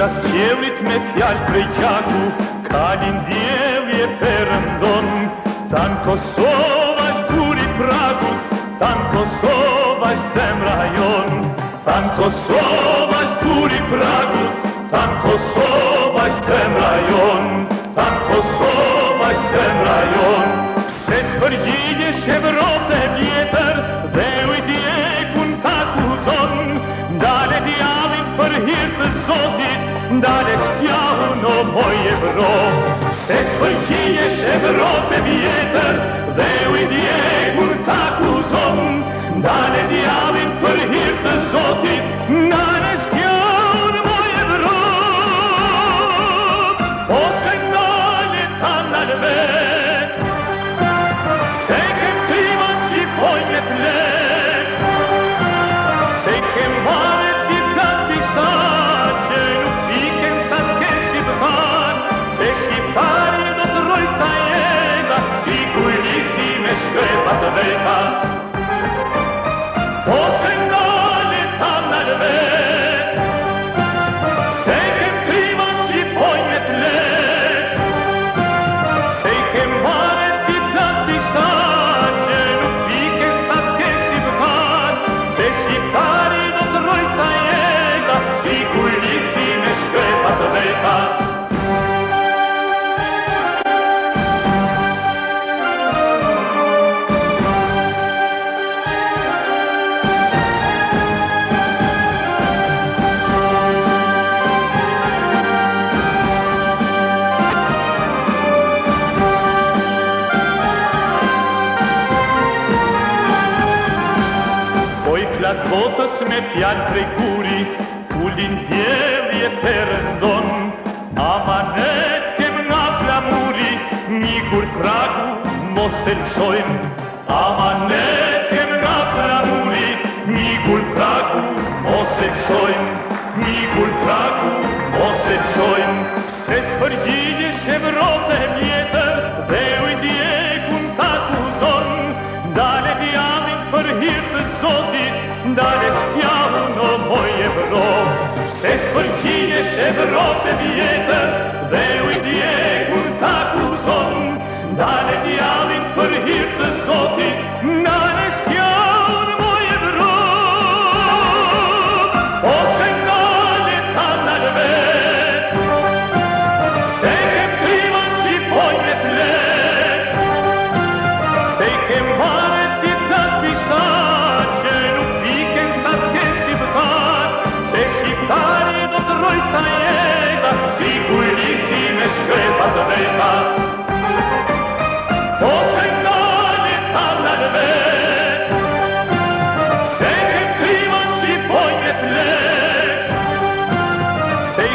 Pras qëllit me fjallë prej kjaku Kalin djevje përëndon Tanë Kosova është guri pragu Tanë Kosova është zemra jon Tanë Kosova është guri pragu Tanë Kosova është zemra jon Tanë Kosova është zemra jon Pse së përgjidje shëvërot e vjetër Dhe ujti Pojë Evropë, se së përqinje shë Evrope vjetër, dhe ujtë je gërë takuzon, dane diabit për hirtë të zotit, nane shkja unë pojë Evropë, ose nga një të Jas botës me fjallë prej guri, Kullin djevje e përëndon A manet kem nga flamuri, një kur tragu mos e lëshojmë A manet kem nga flamuri, një kur tragu mos e lëshojmë Një kur tragu mos e lëshojmë Se së përgjidje shëvrope mjetë dhe ujtje kum taku zon Dale dhjamin për hirtë zotit dar ești chiar un om, o evro. Se sfârșine și evro pe vietă, vei uiti